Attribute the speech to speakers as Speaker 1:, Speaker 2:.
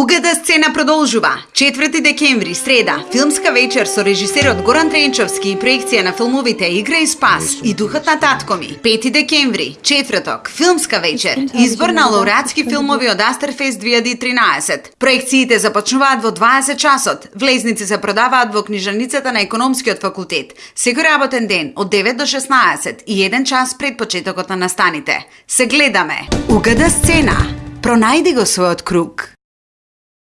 Speaker 1: Угада сцена продолжува. 4 декември, среда, филмска вечер со режисерот Горан Тренчовски и проекција на филмовите Игра и спас и Духот на татко ми. 5 декември, четврток, филмска вечер, избор на лауреатски филмови од Астерфест 2013. Проекциите започнуваат во 20 часот. Влезници се продаваат во книжаницата на Економскиот факултет. Секој работен ден од 9 до 16 и 1 час пред почетокот на настаните. Се гледаме. Угада сцена. Пронајди го својот круг.